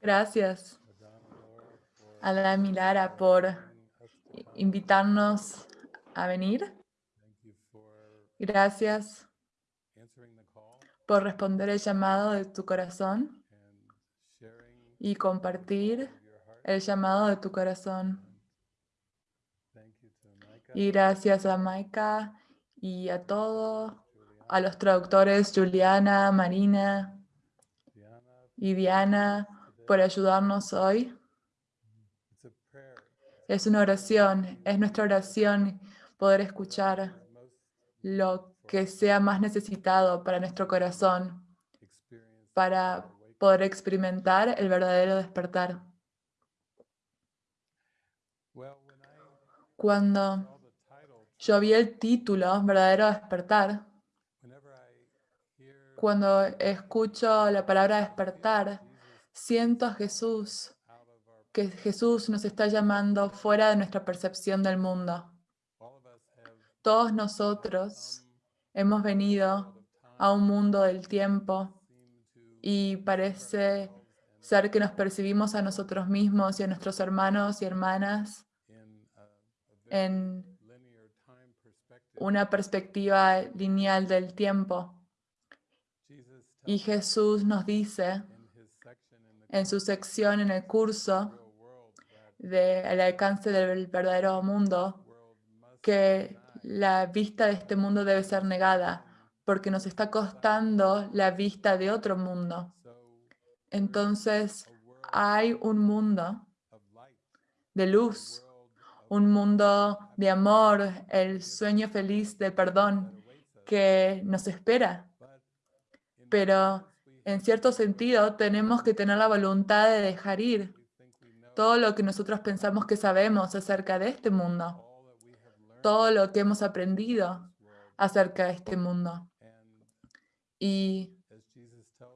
Gracias a la Milara por invitarnos a venir. Gracias por responder el llamado de tu corazón y compartir el llamado de tu corazón. Y gracias a Maika y a todos, a los traductores Juliana, Marina y Diana por ayudarnos hoy. Es una oración, es nuestra oración poder escuchar lo que sea más necesitado para nuestro corazón, para poder experimentar el verdadero despertar. Cuando yo vi el título, Verdadero Despertar, cuando escucho la palabra despertar, siento a Jesús, que Jesús nos está llamando fuera de nuestra percepción del mundo. Todos nosotros hemos venido a un mundo del tiempo y parece ser que nos percibimos a nosotros mismos y a nuestros hermanos y hermanas en una perspectiva lineal del tiempo. Y Jesús nos dice en su sección en el curso del alcance del verdadero mundo que la vista de este mundo debe ser negada porque nos está costando la vista de otro mundo. Entonces hay un mundo de luz, un mundo de amor, el sueño feliz de perdón que nos espera. Pero en cierto sentido tenemos que tener la voluntad de dejar ir todo lo que nosotros pensamos que sabemos acerca de este mundo, todo lo que hemos aprendido acerca de este mundo. Y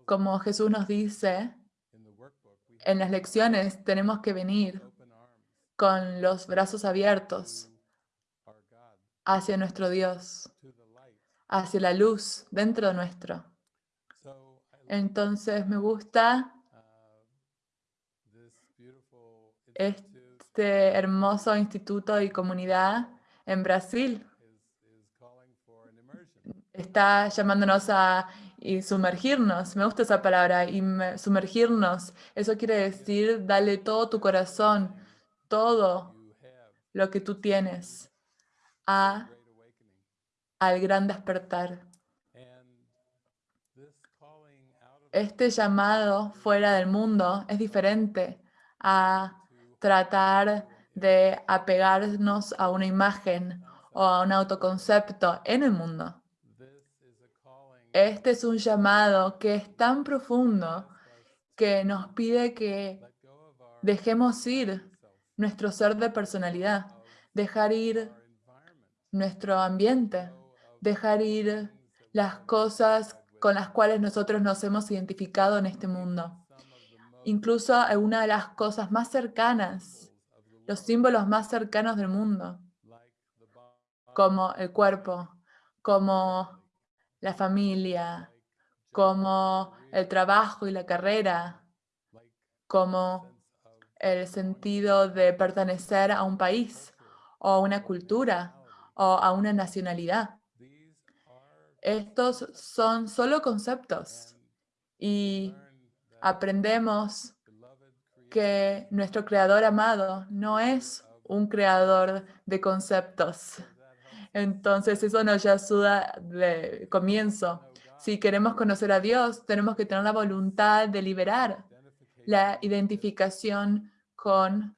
como Jesús nos dice, en las lecciones tenemos que venir con los brazos abiertos hacia nuestro Dios, hacia la luz dentro nuestro. Entonces me gusta este hermoso instituto y comunidad en Brasil. Está llamándonos a sumergirnos. Me gusta esa palabra, y sumergirnos. Eso quiere decir, dale todo tu corazón, todo lo que tú tienes a, al gran despertar. Este llamado fuera del mundo es diferente a tratar de apegarnos a una imagen o a un autoconcepto en el mundo. Este es un llamado que es tan profundo que nos pide que dejemos ir nuestro ser de personalidad, dejar ir nuestro ambiente, dejar ir las cosas con las cuales nosotros nos hemos identificado en este mundo. Incluso una de las cosas más cercanas, los símbolos más cercanos del mundo, como el cuerpo, como la familia, como el trabajo y la carrera, como el sentido de pertenecer a un país o a una cultura o a una nacionalidad. Estos son solo conceptos y aprendemos que nuestro creador amado no es un creador de conceptos, entonces eso nos ayuda de comienzo. Si queremos conocer a Dios, tenemos que tener la voluntad de liberar la identificación con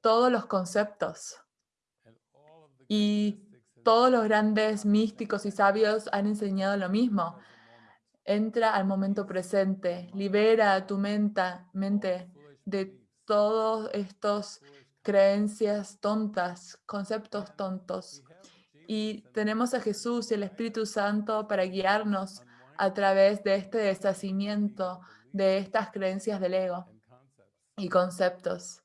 todos los conceptos. Y todos los grandes místicos y sabios han enseñado lo mismo. Entra al momento presente, libera tu mente, de todos estos creencias tontas, conceptos tontos y tenemos a Jesús y el Espíritu Santo para guiarnos a través de este deshacimiento de estas creencias del ego y conceptos.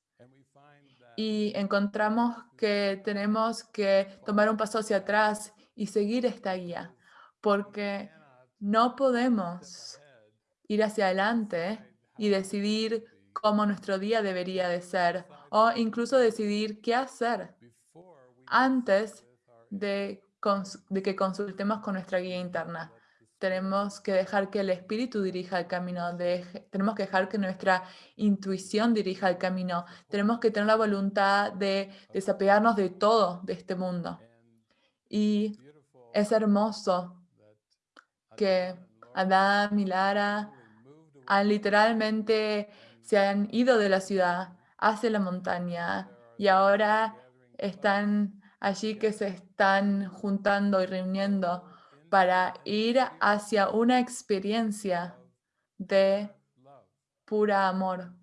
Y encontramos que tenemos que tomar un paso hacia atrás y seguir esta guía, porque no podemos ir hacia adelante y decidir cómo nuestro día debería de ser, o incluso decidir qué hacer antes de, de que consultemos con nuestra guía interna. Tenemos que dejar que el espíritu dirija el camino, tenemos que dejar que nuestra intuición dirija el camino, tenemos que tener la voluntad de desapegarnos de todo de este mundo. Y es hermoso que Adam y Lara han literalmente se han ido de la ciudad hacia la montaña y ahora están allí que se están juntando y reuniendo para ir hacia una experiencia de pura amor.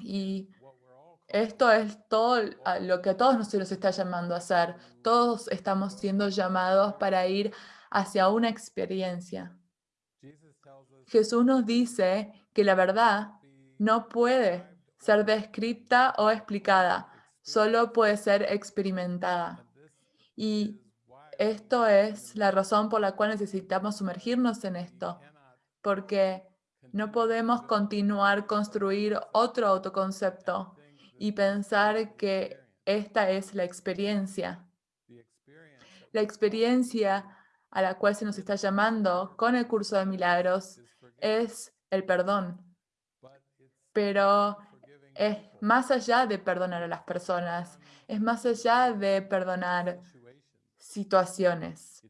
Y esto es todo lo que a todos se nos está llamando a hacer. Todos estamos siendo llamados para ir hacia una experiencia. Jesús nos dice que la verdad no puede ser descrita o explicada, solo puede ser experimentada. Y esto es la razón por la cual necesitamos sumergirnos en esto, porque no podemos continuar construir otro autoconcepto y pensar que esta es la experiencia. La experiencia a la cual se nos está llamando con el curso de milagros es el perdón. Pero es más allá de perdonar a las personas, es más allá de perdonar situaciones.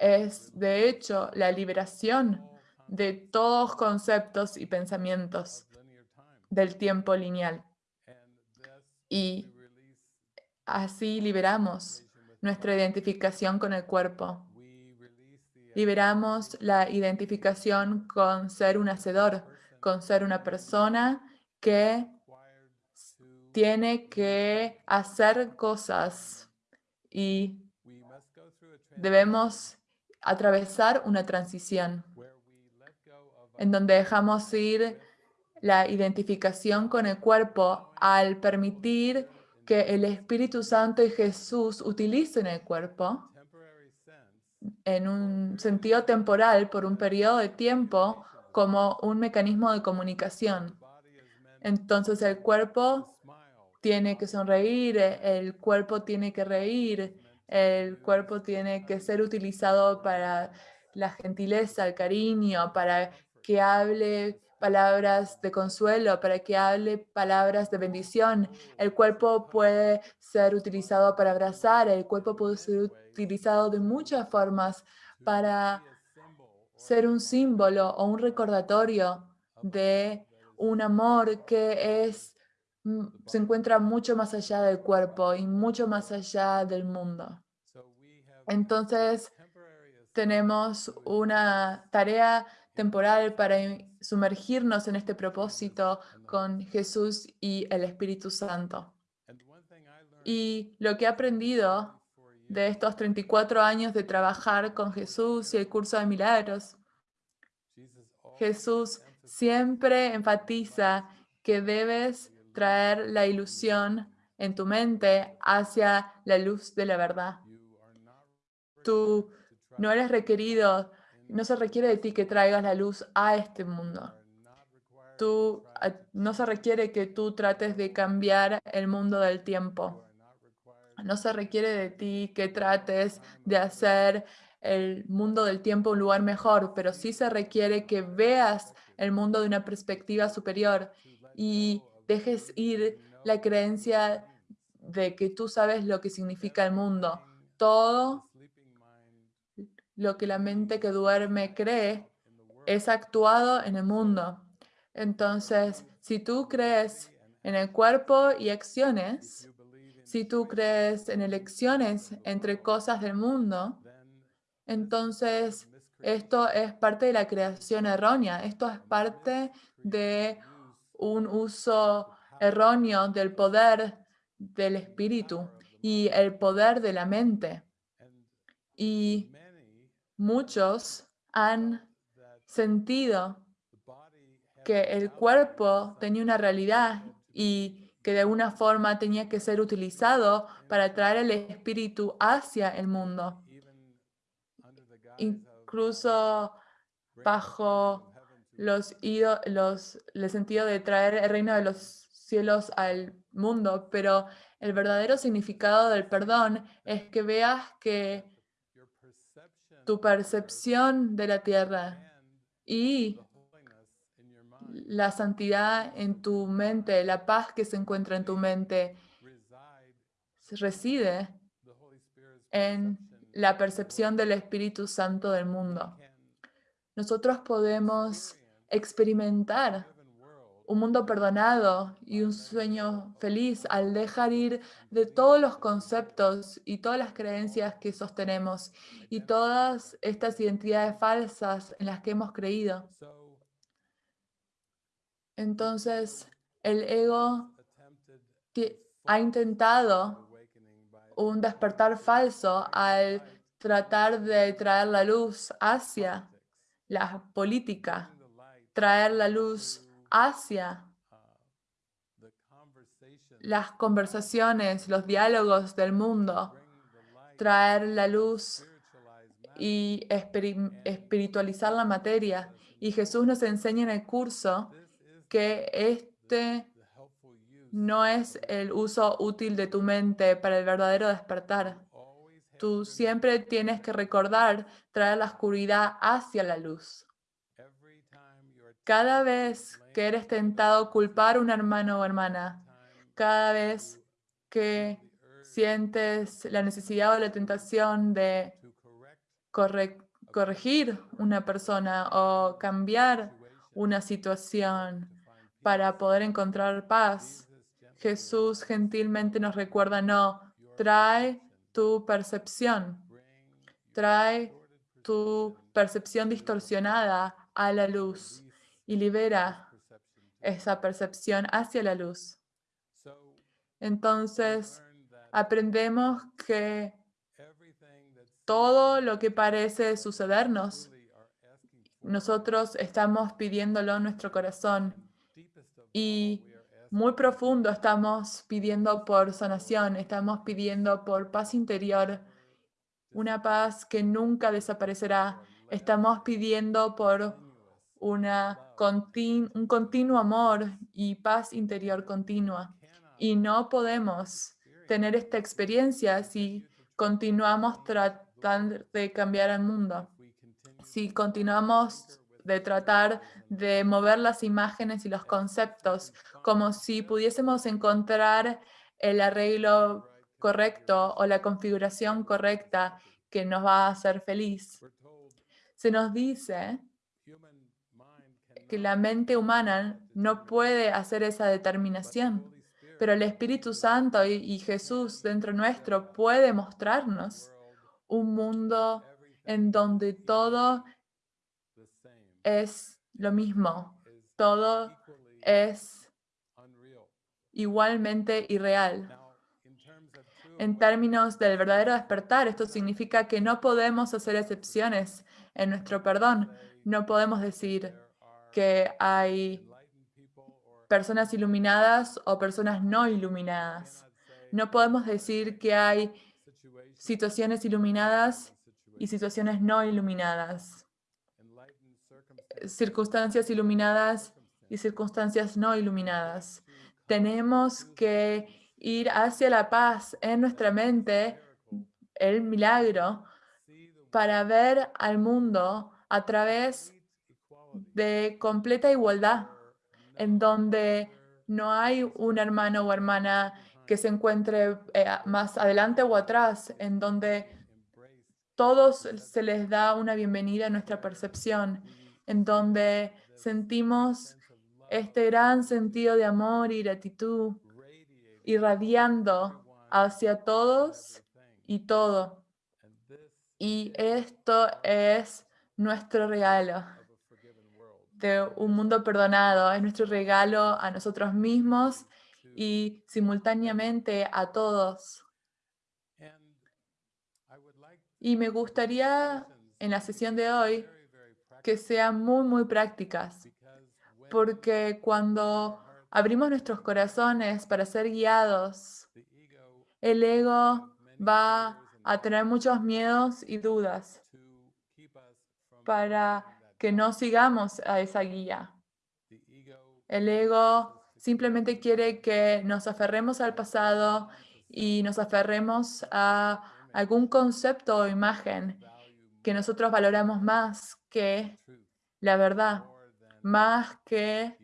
Es, de hecho, la liberación de todos conceptos y pensamientos del tiempo lineal. Y así liberamos nuestra identificación con el cuerpo. Liberamos la identificación con ser un hacedor, con ser una persona que tiene que hacer cosas y debemos atravesar una transición en donde dejamos ir la identificación con el cuerpo al permitir que el Espíritu Santo y Jesús utilicen el cuerpo en un sentido temporal por un periodo de tiempo como un mecanismo de comunicación. Entonces el cuerpo tiene que sonreír, el cuerpo tiene que reír, el cuerpo tiene que ser utilizado para la gentileza, el cariño, para que hable palabras de consuelo, para que hable palabras de bendición. El cuerpo puede ser utilizado para abrazar, el cuerpo puede ser utilizado de muchas formas para ser un símbolo o un recordatorio de un amor que es se encuentra mucho más allá del cuerpo y mucho más allá del mundo. Entonces, tenemos una tarea temporal para sumergirnos en este propósito con Jesús y el Espíritu Santo. Y lo que he aprendido de estos 34 años de trabajar con Jesús y el curso de milagros, Jesús siempre enfatiza que debes traer la ilusión en tu mente hacia la luz de la verdad. Tú no eres requerido, no se requiere de ti que traigas la luz a este mundo. Tú, no se requiere que tú trates de cambiar el mundo del tiempo. No se requiere de ti que trates de hacer el mundo del tiempo un lugar mejor, pero sí se requiere que veas el mundo de una perspectiva superior y dejes ir la creencia de que tú sabes lo que significa el mundo. Todo lo que la mente que duerme cree es actuado en el mundo. Entonces, si tú crees en el cuerpo y acciones, si tú crees en elecciones entre cosas del mundo, entonces esto es parte de la creación errónea. Esto es parte de un uso erróneo del poder del espíritu y el poder de la mente. Y muchos han sentido que el cuerpo tenía una realidad y que de alguna forma tenía que ser utilizado para traer el espíritu hacia el mundo. Incluso bajo los, los, el sentido de traer el reino de los cielos al mundo, pero el verdadero significado del perdón es que veas que tu percepción de la tierra y la santidad en tu mente, la paz que se encuentra en tu mente, reside en la percepción del Espíritu Santo del mundo. Nosotros podemos experimentar un mundo perdonado y un sueño feliz al dejar ir de todos los conceptos y todas las creencias que sostenemos y todas estas identidades falsas en las que hemos creído. Entonces, el ego ha intentado un despertar falso al tratar de traer la luz hacia la política, traer la luz hacia las conversaciones, los diálogos del mundo, traer la luz y espiritualizar la materia. Y Jesús nos enseña en el curso que este no es el uso útil de tu mente para el verdadero despertar. Tú siempre tienes que recordar traer la oscuridad hacia la luz. Cada vez que eres tentado a culpar a un hermano o hermana, cada vez que sientes la necesidad o la tentación de corregir una persona o cambiar una situación para poder encontrar paz, Jesús gentilmente nos recuerda, no, trae tu percepción, trae tu percepción distorsionada a la luz y libera esa percepción hacia la luz. Entonces, aprendemos que todo lo que parece sucedernos, nosotros estamos pidiéndolo en nuestro corazón y muy profundo estamos pidiendo por sanación, estamos pidiendo por paz interior, una paz que nunca desaparecerá. Estamos pidiendo por una un continuo amor y paz interior continua. Y no podemos tener esta experiencia si continuamos tratando de cambiar el mundo. Si continuamos de tratar de mover las imágenes y los conceptos como si pudiésemos encontrar el arreglo correcto o la configuración correcta que nos va a hacer feliz. Se nos dice que la mente humana no puede hacer esa determinación, pero el Espíritu Santo y, Jesús dentro nuestro puede mostrarnos un mundo en donde todo es lo mismo, todo es igualmente irreal. En términos del verdadero despertar, esto significa que no podemos hacer excepciones en nuestro perdón. No podemos decir, que hay personas iluminadas o personas no iluminadas. No podemos decir que hay situaciones iluminadas y situaciones no iluminadas. Circunstancias iluminadas y circunstancias no iluminadas. Tenemos que ir hacia la paz en nuestra mente, el milagro, para ver al mundo a través de completa igualdad, en donde no hay un hermano o hermana que se encuentre eh, más adelante o atrás, en donde todos se les da una bienvenida a nuestra percepción, en donde sentimos este gran sentido de amor y gratitud irradiando hacia todos y todo. Y esto es nuestro regalo de un mundo perdonado. Es nuestro regalo a nosotros mismos y simultáneamente a todos. Y me gustaría en la sesión de hoy que sean muy, muy prácticas, porque cuando abrimos nuestros corazones para ser guiados, el ego va a tener muchos miedos y dudas para que no sigamos a esa guía. El ego simplemente quiere que nos aferremos al pasado y nos aferremos a algún concepto o imagen que nosotros valoramos más que la verdad, más que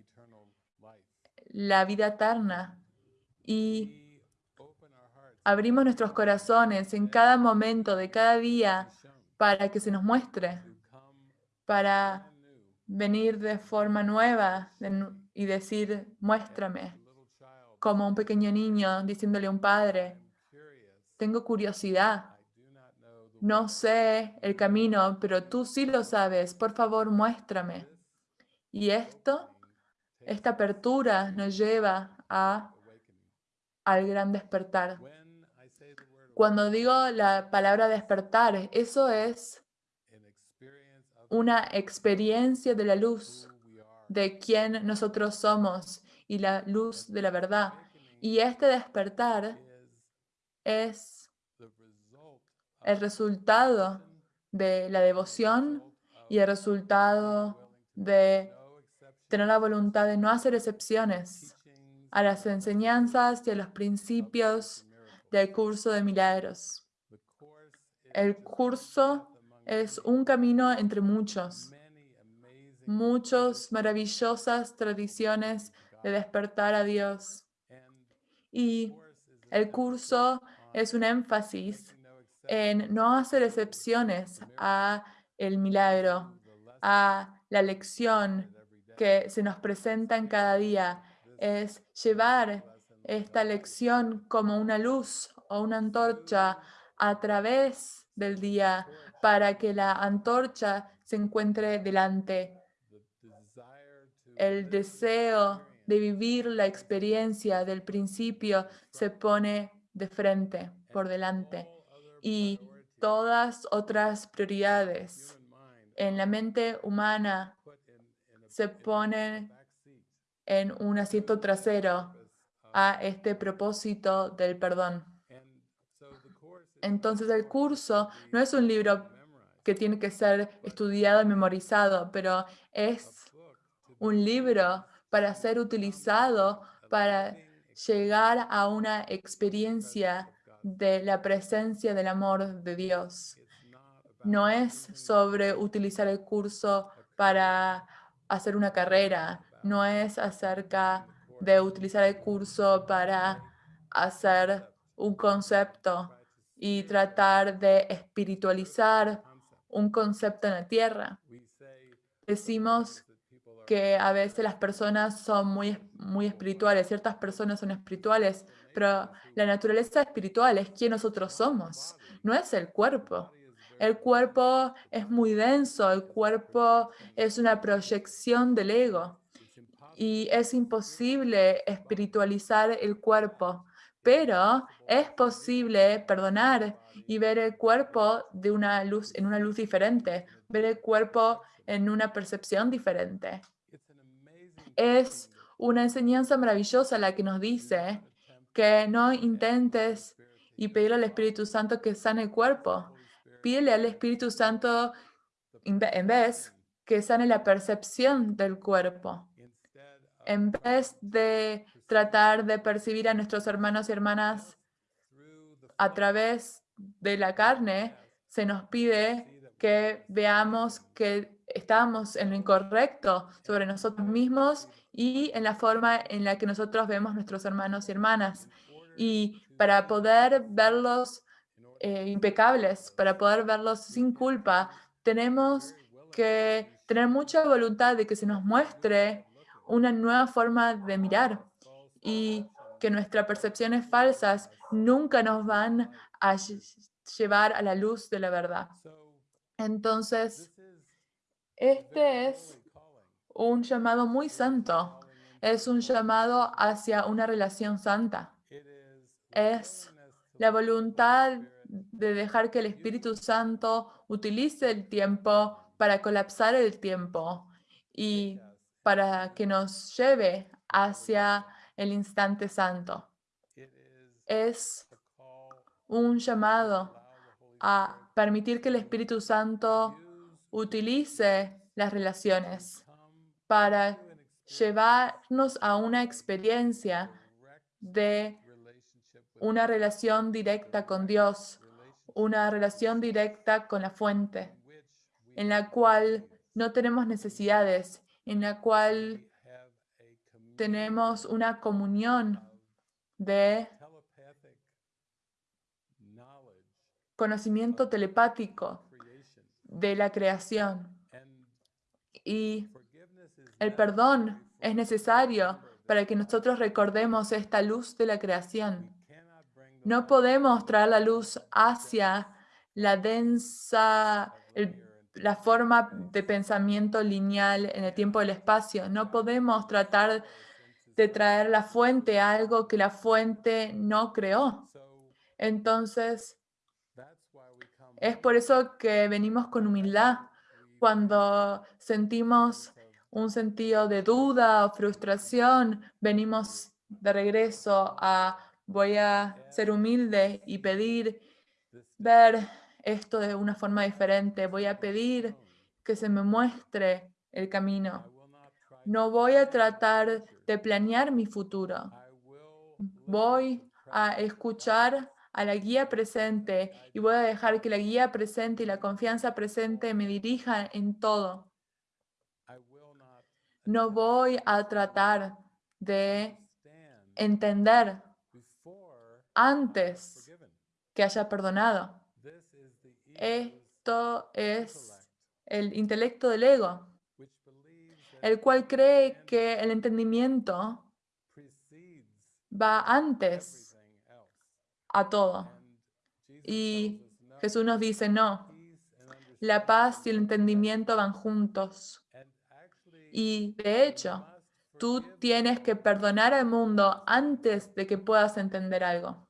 la vida eterna. Y abrimos nuestros corazones en cada momento de cada día para que se nos muestre, para venir de forma nueva y decir, muéstrame, como un pequeño niño diciéndole a un padre, tengo curiosidad, no sé el camino, pero tú sí lo sabes, por favor, muéstrame. Y esto, esta apertura nos lleva a, al gran despertar. Cuando digo la palabra despertar, eso es una experiencia de la luz, de quién nosotros somos y la luz de la verdad. Y este despertar es el resultado de la devoción y el resultado de tener la voluntad de no hacer excepciones a las enseñanzas y a los principios del curso de milagros. El curso es un camino entre muchos, muchas maravillosas tradiciones de despertar a Dios. Y el curso es un énfasis en no hacer excepciones a el milagro, a la lección que se nos presenta en cada día. Es llevar esta lección como una luz o una antorcha a través del día para que la antorcha se encuentre delante. El deseo de vivir la experiencia del principio se pone de frente, por delante. Y todas otras prioridades en la mente humana se ponen en un asiento trasero a este propósito del perdón. Entonces el curso no es un libro que tiene que ser estudiado y memorizado, pero es un libro para ser utilizado para llegar a una experiencia de la presencia del amor de Dios. No es sobre utilizar el curso para hacer una carrera, no es acerca de utilizar el curso para hacer un concepto y tratar de espiritualizar un concepto en la tierra. Decimos que a veces las personas son muy, muy espirituales, ciertas personas son espirituales, pero la naturaleza espiritual es quien nosotros somos, no es el cuerpo. El cuerpo es muy denso, el cuerpo es una proyección del ego y es imposible espiritualizar el cuerpo, pero es posible perdonar y ver el cuerpo de una luz, en una luz diferente, ver el cuerpo en una percepción diferente. Es una enseñanza maravillosa la que nos dice que no intentes y pedirle al Espíritu Santo que sane el cuerpo. Pídele al Espíritu Santo en vez que sane la percepción del cuerpo. En vez de tratar de percibir a nuestros hermanos y hermanas a través de la carne, se nos pide que veamos que estamos en lo incorrecto sobre nosotros mismos y en la forma en la que nosotros vemos nuestros hermanos y hermanas. Y para poder verlos eh, impecables, para poder verlos sin culpa, tenemos que tener mucha voluntad de que se nos muestre una nueva forma de mirar y que nuestras percepciones falsas nunca nos van a llevar a la luz de la verdad. Entonces, este es un llamado muy santo. Es un llamado hacia una relación santa. Es la voluntad de dejar que el Espíritu Santo utilice el tiempo para colapsar el tiempo y para que nos lleve hacia el instante santo. Es un llamado a permitir que el Espíritu Santo utilice las relaciones, para llevarnos a una experiencia de una relación directa con Dios, una relación directa con la fuente, en la cual no tenemos necesidades, en la cual tenemos una comunión de conocimiento telepático de la creación. Y el perdón es necesario para que nosotros recordemos esta luz de la creación. No podemos traer la luz hacia la densa, la forma de pensamiento lineal en el tiempo y el espacio. No podemos tratar de traer la fuente a algo que la fuente no creó. Entonces, es por eso que venimos con humildad cuando sentimos un sentido de duda o frustración, venimos de regreso a voy a ser humilde y pedir ver esto de una forma diferente. Voy a pedir que se me muestre el camino. No voy a tratar de planear mi futuro. Voy a escuchar a la guía presente y voy a dejar que la guía presente y la confianza presente me dirijan en todo. No voy a tratar de entender antes que haya perdonado. Esto es el intelecto del ego, el cual cree que el entendimiento va antes a todo. Y Jesús nos dice, no, la paz y el entendimiento van juntos. Y de hecho, tú tienes que perdonar al mundo antes de que puedas entender algo.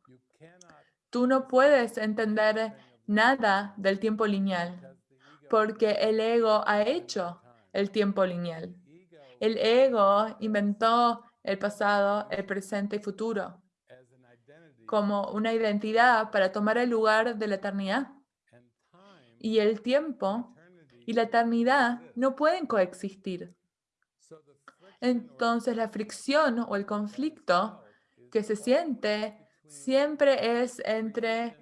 Tú no puedes entender nada del tiempo lineal porque el ego ha hecho el tiempo lineal. El ego inventó el pasado, el presente y futuro como una identidad para tomar el lugar de la eternidad. Y el tiempo y la eternidad no pueden coexistir. Entonces la fricción o el conflicto que se siente siempre es entre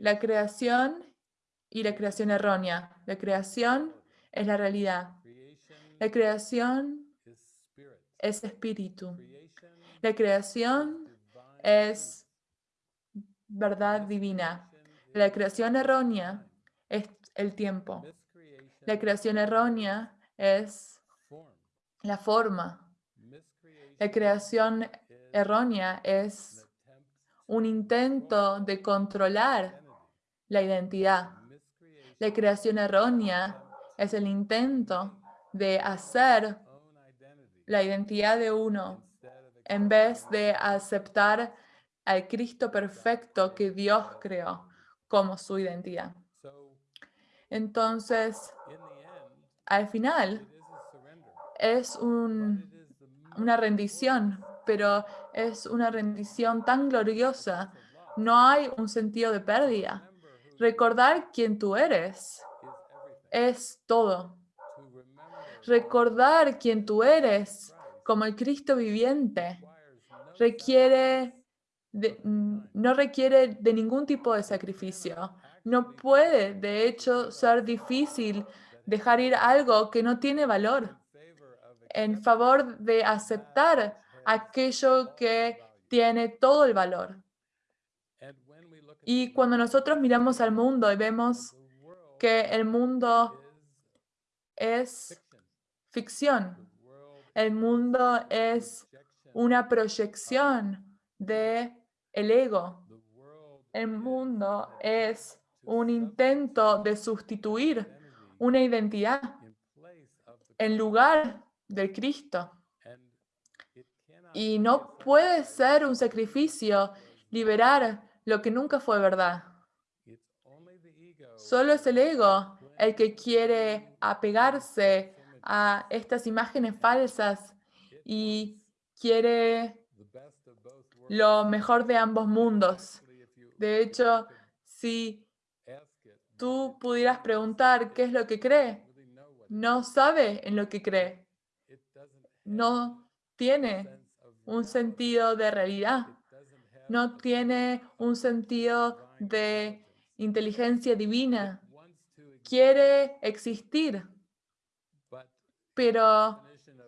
la creación y la creación errónea. La creación es la realidad. La creación es espíritu. La creación es verdad divina. La creación errónea es el tiempo. La creación errónea es la forma. La creación errónea es un intento de controlar la identidad. La creación errónea es el intento de hacer la identidad de uno en vez de aceptar al Cristo perfecto que Dios creó como su identidad. Entonces, al final, es una rendición, pero es una rendición tan gloriosa. No hay un sentido de pérdida. Recordar quién tú eres es todo. Recordar quién tú eres como el Cristo viviente requiere no requiere de ningún tipo de sacrificio. No puede, de hecho, ser difícil dejar ir algo que no tiene valor en favor de aceptar aquello que tiene todo el valor. Y cuando nosotros miramos al mundo y vemos que el mundo es ficción, el mundo es una proyección de el ego. El mundo es un intento de sustituir una identidad en lugar del Cristo. Y no puede ser un sacrificio liberar lo que nunca fue verdad. Solo es el ego el que quiere apegarse a estas imágenes falsas y quiere lo mejor de ambos mundos. De hecho, si tú pudieras preguntar qué es lo que cree, no sabe en lo que cree. No tiene un sentido de realidad. No tiene un sentido de inteligencia divina. Quiere existir, pero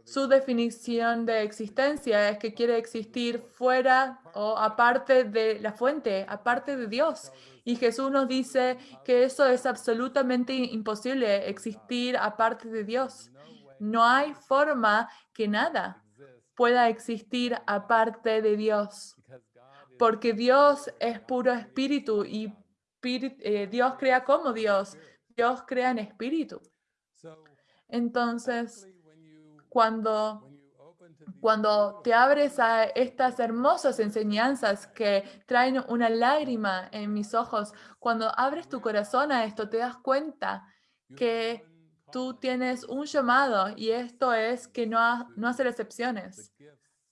su definición de existencia es que quiere existir fuera o aparte de la fuente, aparte de Dios. Y Jesús nos dice que eso es absolutamente imposible, existir aparte de Dios. No hay forma que nada pueda existir aparte de Dios, porque Dios es puro espíritu y eh, Dios crea como Dios. Dios crea en espíritu. Entonces, cuando cuando te abres a estas hermosas enseñanzas que traen una lágrima en mis ojos, cuando abres tu corazón a esto, te das cuenta que tú tienes un llamado y esto es que no, no hacer excepciones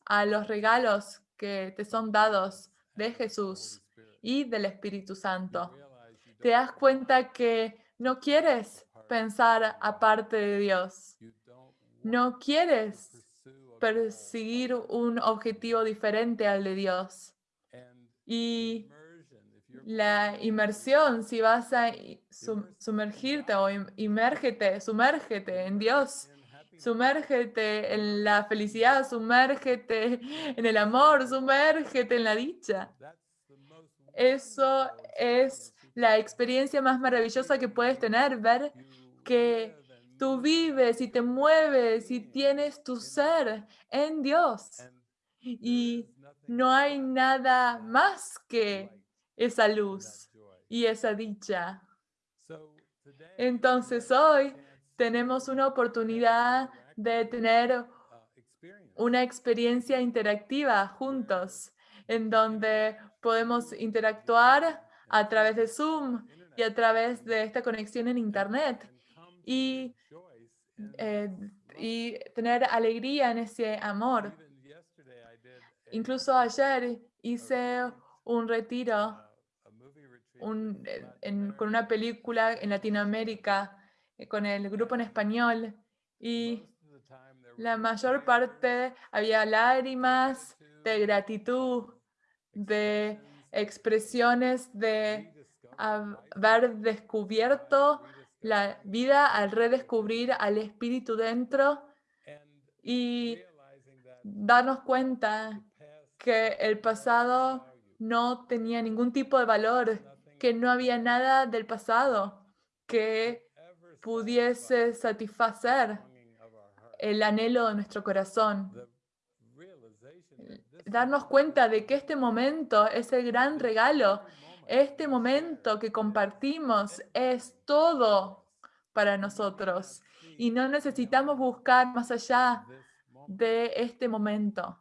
a los regalos que te son dados de Jesús y del Espíritu Santo. Te das cuenta que no quieres pensar aparte de Dios. No quieres perseguir un objetivo diferente al de Dios. Y la inmersión, si vas a sumergirte o imérgete, sumérgete en Dios, sumérgete en la felicidad, sumérgete en el amor, sumérgete en la dicha. Eso es la experiencia más maravillosa que puedes tener, ver que Tú vives y te mueves y tienes tu ser en Dios. Y no hay nada más que esa luz y esa dicha. Entonces hoy tenemos una oportunidad de tener una experiencia interactiva juntos, en donde podemos interactuar a través de Zoom y a través de esta conexión en Internet. Y eh, y tener alegría en ese amor. Incluso ayer hice un retiro eh, con una película en Latinoamérica con el grupo en español. Y la mayor parte había lágrimas de gratitud, de expresiones de haber descubierto la vida al redescubrir al espíritu dentro y darnos cuenta que el pasado no tenía ningún tipo de valor, que no había nada del pasado que pudiese satisfacer el anhelo de nuestro corazón. Darnos cuenta de que este momento es el gran regalo este momento que compartimos es todo para nosotros y no necesitamos buscar más allá de este momento.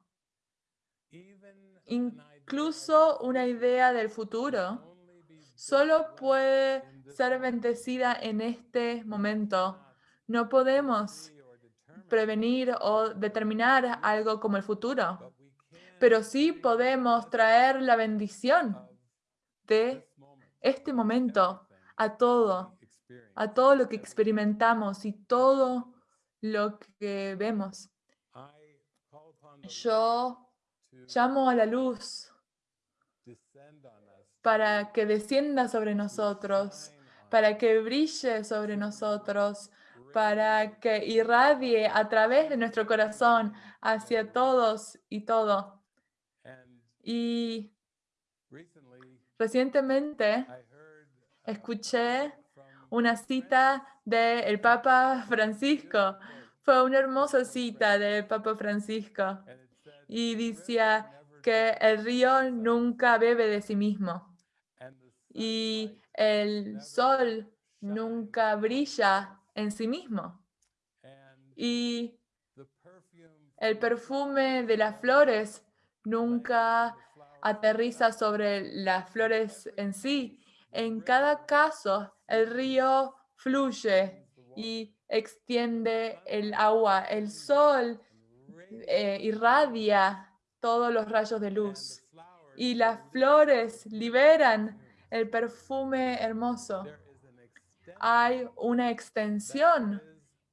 Incluso una idea del futuro solo puede ser bendecida en este momento. No podemos prevenir o determinar algo como el futuro, pero sí podemos traer la bendición de este momento a todo, a todo lo que experimentamos y todo lo que vemos. Yo llamo a la luz para que descienda sobre nosotros, para que brille sobre nosotros, para que irradie a través de nuestro corazón hacia todos y todo. Y Recientemente escuché una cita del Papa Francisco. Fue una hermosa cita del Papa Francisco. Y decía que el río nunca bebe de sí mismo. Y el sol nunca brilla en sí mismo. Y el perfume de las flores nunca aterriza sobre las flores en sí. En cada caso, el río fluye y extiende el agua. El sol eh, irradia todos los rayos de luz y las flores liberan el perfume hermoso. Hay una extensión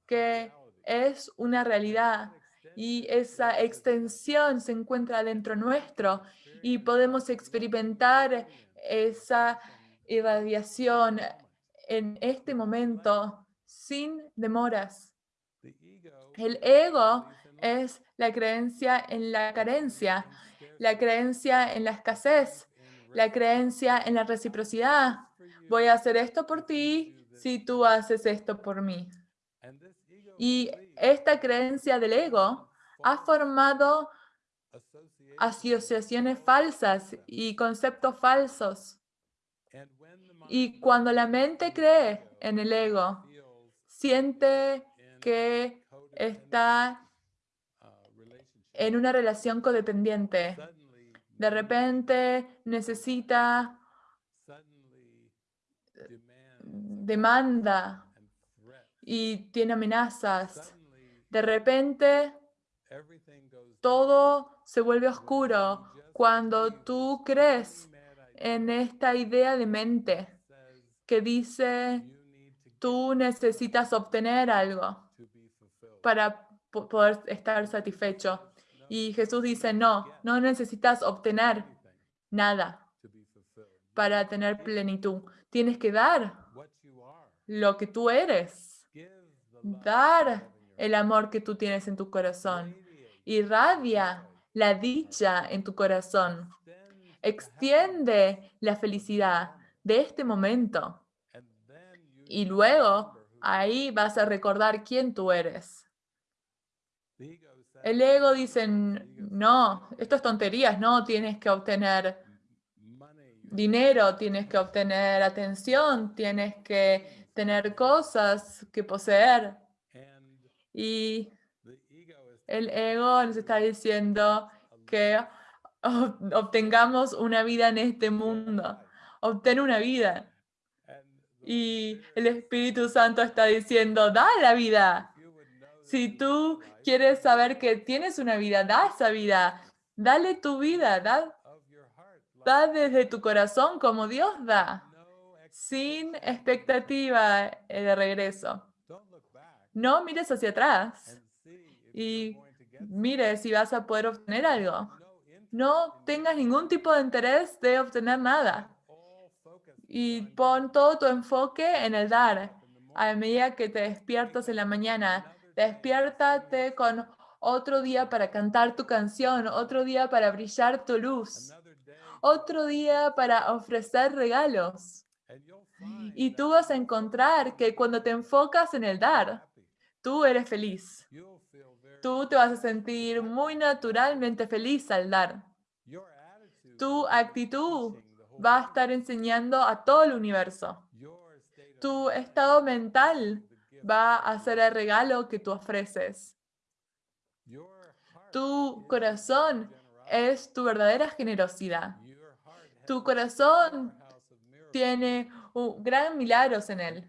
que es una realidad y esa extensión se encuentra dentro nuestro y podemos experimentar esa irradiación en este momento sin demoras. El ego es la creencia en la carencia, la creencia en la escasez, la creencia en la reciprocidad. Voy a hacer esto por ti si tú haces esto por mí. Y esta creencia del ego ha formado asociaciones falsas y conceptos falsos. Y cuando la mente cree en el ego, siente que está en una relación codependiente. De repente necesita, demanda y tiene amenazas. De repente todo se vuelve oscuro cuando tú crees en esta idea de mente que dice tú necesitas obtener algo para poder estar satisfecho. Y Jesús dice, no, no necesitas obtener nada para tener plenitud. Tienes que dar lo que tú eres. Dar el amor que tú tienes en tu corazón. Irradia la dicha en tu corazón. Extiende la felicidad de este momento. Y luego ahí vas a recordar quién tú eres. El ego dice, no, esto es tonterías, no, tienes que obtener dinero, tienes que obtener atención, tienes que tener cosas que poseer. Y el ego nos está diciendo que obtengamos una vida en este mundo. Obtén una vida. Y el Espíritu Santo está diciendo, da la vida. Si tú quieres saber que tienes una vida, da esa vida. Dale tu vida, da, da desde tu corazón como Dios da, sin expectativa de regreso. No mires hacia atrás y mire si vas a poder obtener algo. No tengas ningún tipo de interés de obtener nada. Y pon todo tu enfoque en el dar. A medida que te despiertas en la mañana, despiértate con otro día para cantar tu canción, otro día para brillar tu luz, otro día para ofrecer regalos. Y tú vas a encontrar que cuando te enfocas en el dar, tú eres feliz tú te vas a sentir muy naturalmente feliz al dar. Tu actitud va a estar enseñando a todo el universo. Tu estado mental va a ser el regalo que tú ofreces. Tu corazón es tu verdadera generosidad. Tu corazón tiene un gran milagros en él.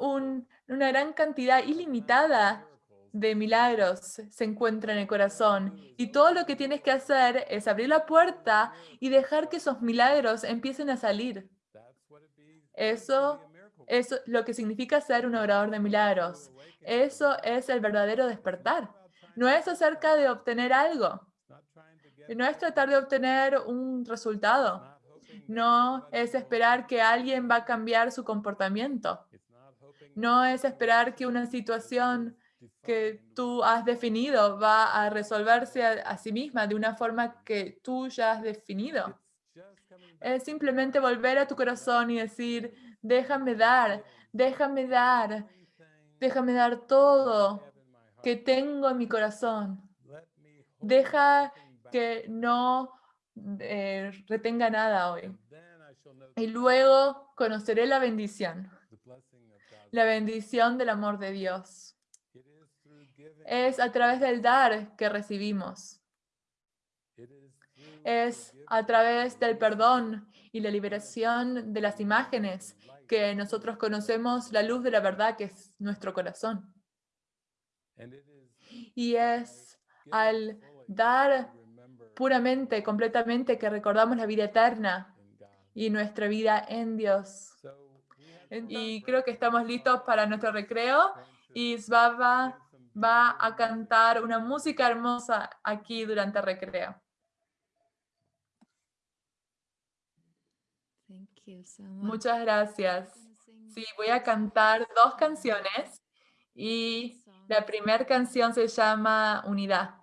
una gran cantidad ilimitada de milagros se encuentra en el corazón y todo lo que tienes que hacer es abrir la puerta y dejar que esos milagros empiecen a salir. Eso es lo que significa ser un orador de milagros. Eso es el verdadero despertar. No es acerca de obtener algo. No es tratar de obtener un resultado. No es esperar que alguien va a cambiar su comportamiento. No es esperar que una situación que tú has definido va a resolverse a, sí misma de una forma que tú ya has definido. Es simplemente volver a tu corazón y decir, déjame dar, déjame dar, déjame dar todo que tengo en mi corazón. Deja que no eh, retenga nada hoy. Y luego conoceré la bendición, la bendición del amor de Dios. Es a través del dar que recibimos. Es a través del perdón y la liberación de las imágenes que nosotros conocemos, la luz de la verdad que es nuestro corazón. Y es al dar puramente, completamente, que recordamos la vida eterna y nuestra vida en Dios. Y creo que estamos listos para nuestro recreo y Svava va a cantar una música hermosa aquí durante el recreo. Muchas gracias. Sí, voy a cantar dos canciones y la primera canción se llama Unidad.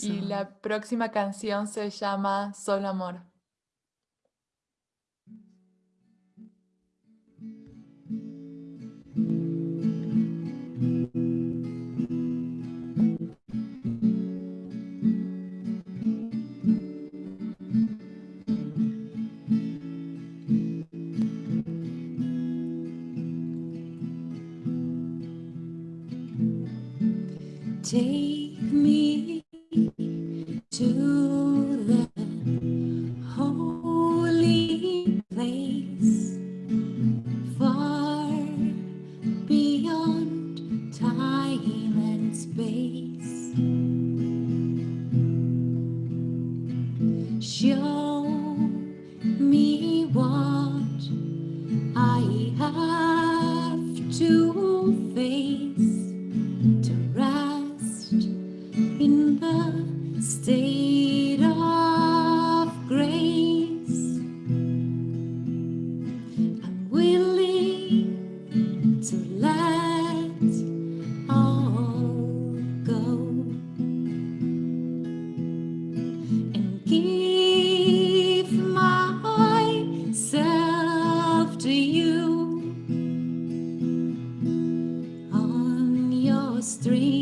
Y la próxima canción se llama Solo Amor. street.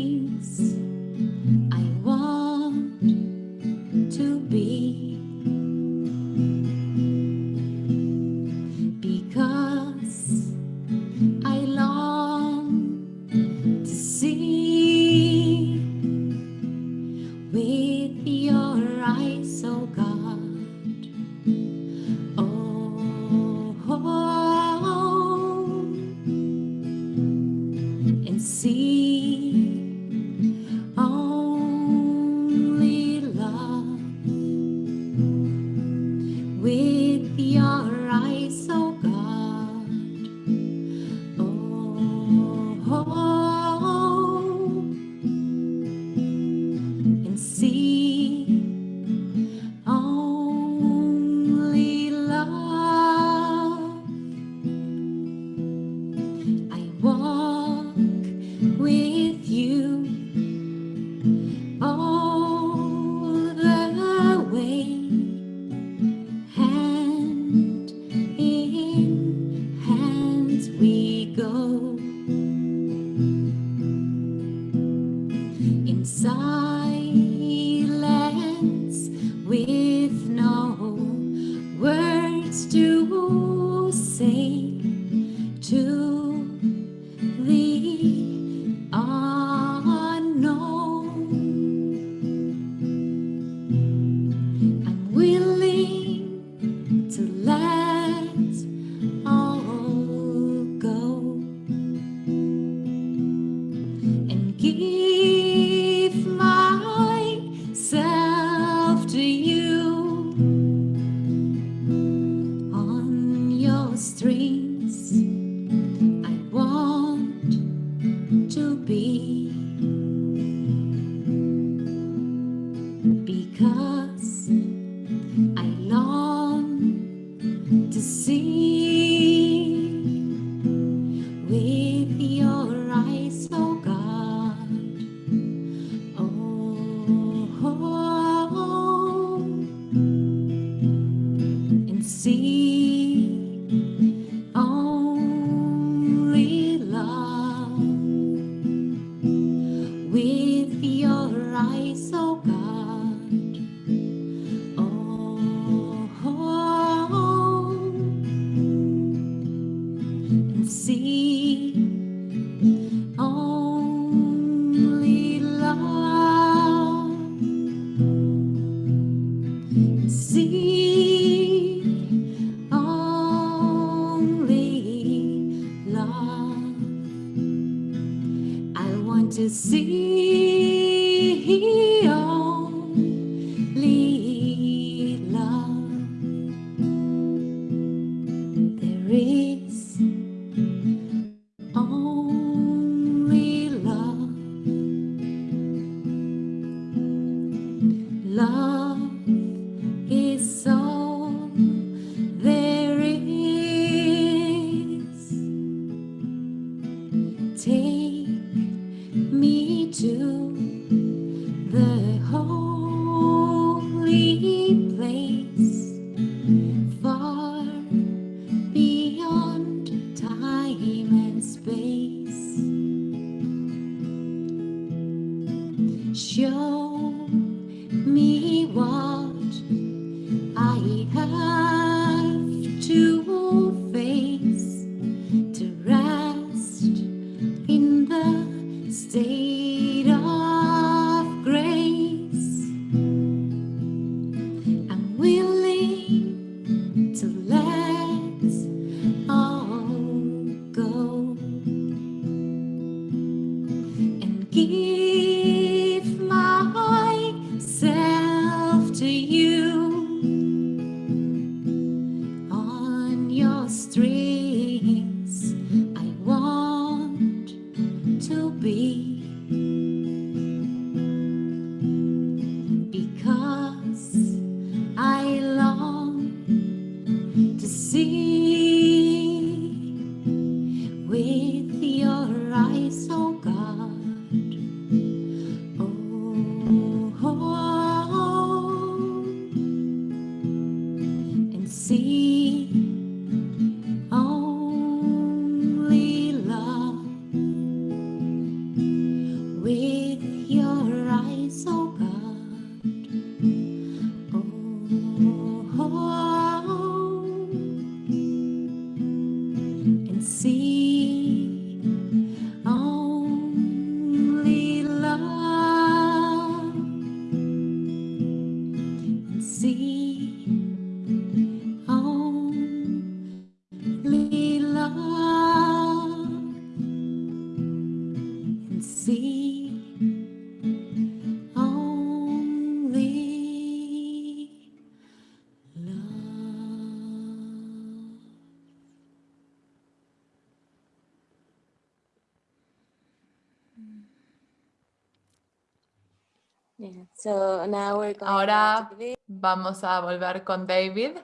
Ahora vamos a volver con David.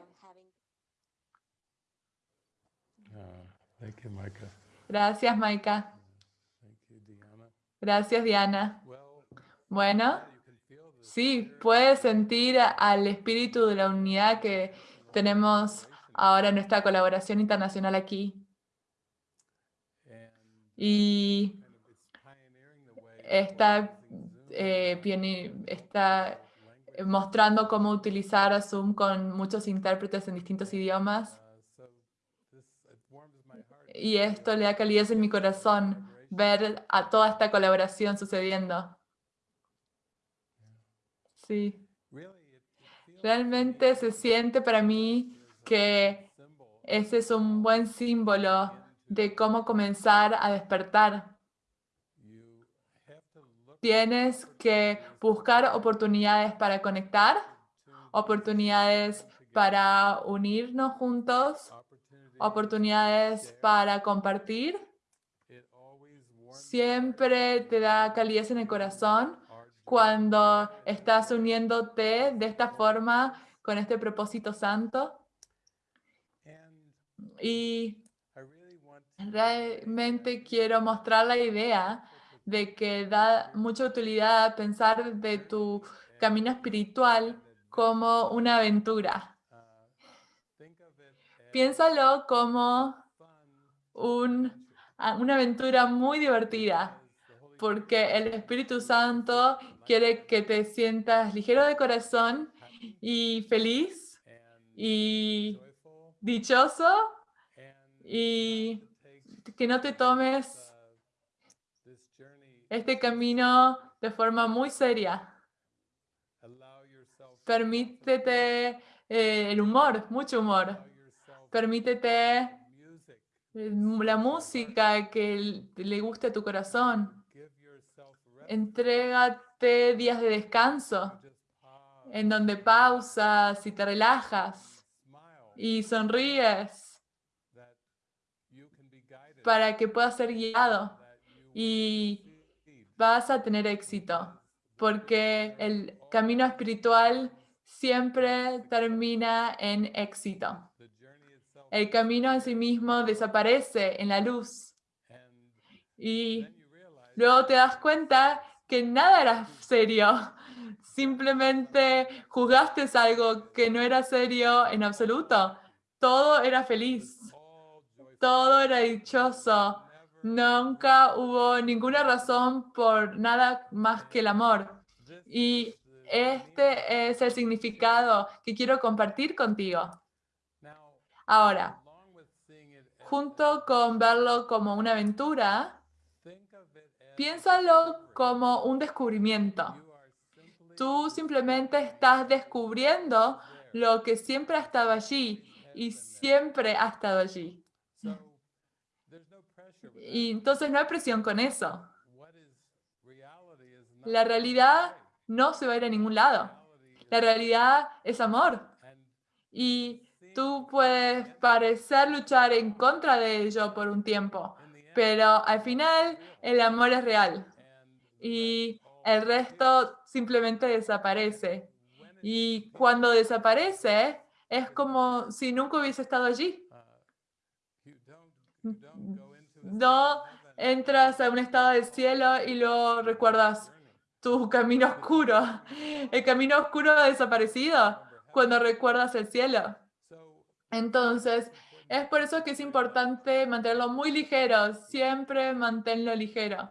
Micah. Gracias, Maika. Gracias, Diana. Bueno, sí, puedes sentir al espíritu de la unidad que tenemos ahora en nuestra colaboración internacional aquí. Y está, eh, está. Mostrando cómo utilizar Zoom con muchos intérpretes en distintos idiomas. Y esto le da calidez en mi corazón, ver a toda esta colaboración sucediendo. Sí, realmente se siente para mí que ese es un buen símbolo de cómo comenzar a despertar. Tienes que buscar oportunidades para conectar, oportunidades para unirnos juntos, oportunidades para compartir. Siempre te da calidez en el corazón cuando estás uniéndote de esta forma con este propósito santo. Y realmente quiero mostrar la idea de que da mucha utilidad pensar de tu camino espiritual como una aventura. Piénsalo como un- una aventura muy divertida, porque el Espíritu Santo quiere que te sientas ligero de corazón y feliz y dichoso y que no te tomes este camino de forma muy seria. Permítete eh, el humor, mucho humor. Permítete eh, la música que le guste a tu corazón. Entrégate días de descanso en donde pausas y te relajas y sonríes para que puedas ser guiado y vas a tener éxito. Porque el camino espiritual siempre termina en éxito. El camino en sí mismo desaparece en la luz y luego te das cuenta que nada era serio. Simplemente juzgaste algo que no era serio en absoluto. Todo era feliz, todo era dichoso. Nunca hubo ninguna razón por nada más que el amor. Y este es el significado que quiero compartir contigo. Ahora, junto con verlo como una aventura, piénsalo como un descubrimiento. Tú simplemente estás descubriendo lo que siempre ha estado allí y siempre ha estado allí. so there's no pressure with Y entonces no hay presión con eso. La realidad no se va a ir a ningún lado. reality La realidad es amor. Y tú puedes parecer luchar en contra de ello por un tiempo, pero al final el amor es real and y el resto simplemente desaparece. Y cuando desaparece, es como si nunca hubiese estado allí. No entras a un estado del cielo y luego recuerdas tu camino oscuro. El camino oscuro ha desaparecido cuando recuerdas el cielo. Entonces, es por eso que es importante mantenerlo muy ligero. Siempre manténlo ligero.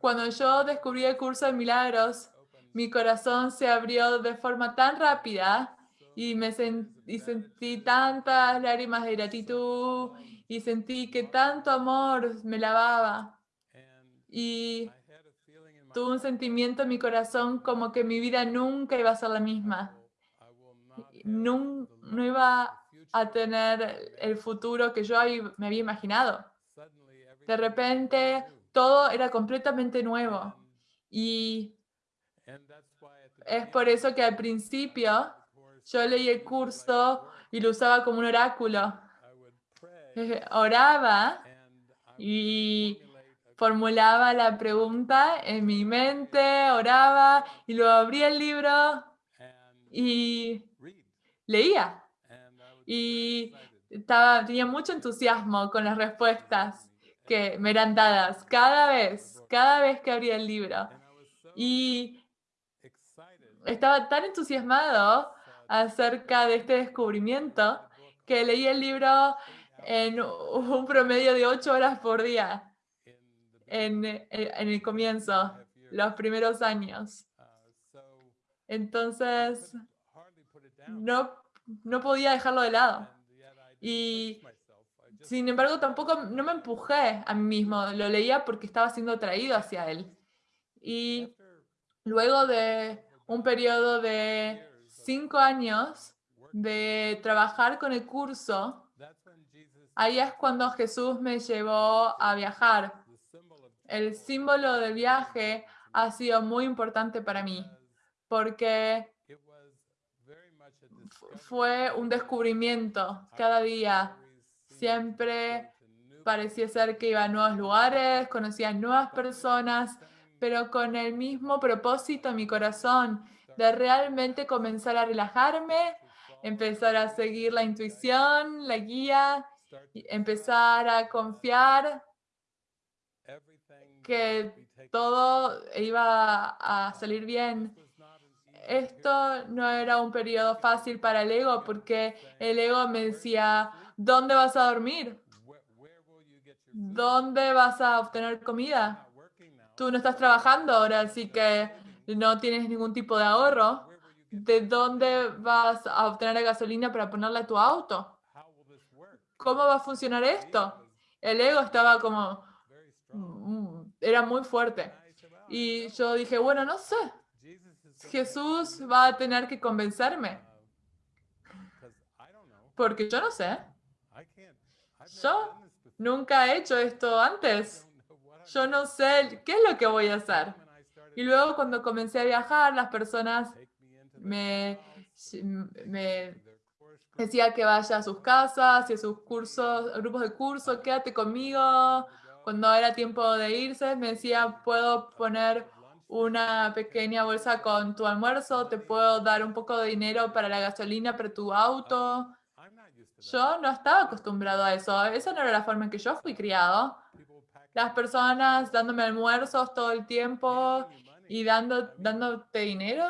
Cuando yo descubrí el curso de milagros, mi corazón se abrió de forma tan rápida y me sen- y sentí tantas lágrimas de gratitud y sentí que tanto amor me lavaba y tuve un sentimiento en mi corazón como que mi vida nunca iba a ser la misma. No love, iba a tener el futuro que yo me había imaginado. De repente todo era completamente nuevo y es por eso que al principio yo leí el curso y lo usaba como un oráculo. Oraba y formulaba la pregunta en mi mente, oraba y luego abría el libro y leía. Y estaba, tenía mucho entusiasmo con las respuestas que me eran dadas cada vez, cada vez que abría el libro. Y estaba tan entusiasmado acerca de este descubrimiento que leí el libro en un promedio de ocho horas por día en, en- el comienzo, los primeros años. Entonces, no, no podía dejarlo de lado. Y Sin embargo, tampoco no me empujé a mí mismo, lo leía porque estaba siendo atraído hacia él. Y luego de un periodo de cinco años de trabajar con el curso, ahí es cuando Jesús me llevó a viajar. El símbolo del viaje ha sido muy importante para mí porque fue un descubrimiento cada día. Siempre parecía ser que iba a nuevos lugares, conocía nuevas personas, pero con el mismo propósito en mi corazón de realmente comenzar a relajarme, empezar a seguir la intuición, la guía, empezar a confiar que todo iba a salir bien. Esto no era un periodo fácil para el ego porque el ego me decía, ¿dónde vas a dormir? ¿Dónde vas a obtener comida? Tú no estás trabajando ahora, así que no tienes ningún tipo de ahorro. ¿De dónde vas a obtener la gasolina para ponerla a tu auto? ¿Cómo va a funcionar esto? El ego estaba como, mm, era muy fuerte. Y yo dije, bueno, no sé, Jesús va a tener que convencerme, porque yo no sé, Yo nunca he hecho esto antes. Yo no sé qué es lo que voy a hacer. Y luego cuando comencé a viajar, las personas me, me decían que vaya a sus casas y a sus cursos, grupos de curso, quédate conmigo. Cuando era tiempo de irse, me decía, puedo poner una pequeña bolsa con tu almuerzo, te puedo dar un poco de dinero para la gasolina para tu auto. Yo no estaba acostumbrado a eso. Esa no era la forma en que yo fui criado. Las personas dándome almuerzos todo el tiempo y dando, dándote dinero.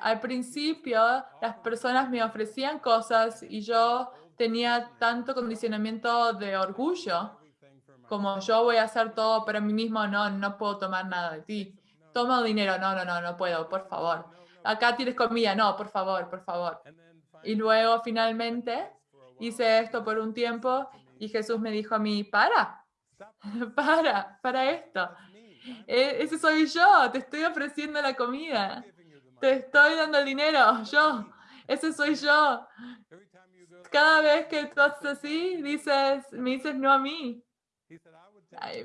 Al principio, las personas me ofrecían cosas y yo tenía tanto condicionamiento de orgullo como yo voy a hacer todo para mí mismo, no, no puedo tomar nada de ti. Toma dinero, no, no, no, no puedo, por favor. Acá tienes comida, no, por favor, por favor. Y luego finalmente hice esto por un tiempo y Jesús me dijo a mí, para, para, para esto. E- Ese soy yo, te estoy ofreciendo la comida, te estoy dando el dinero, yo, ese soy yo. Cada vez que tú haces así, dices, me dices no a mí.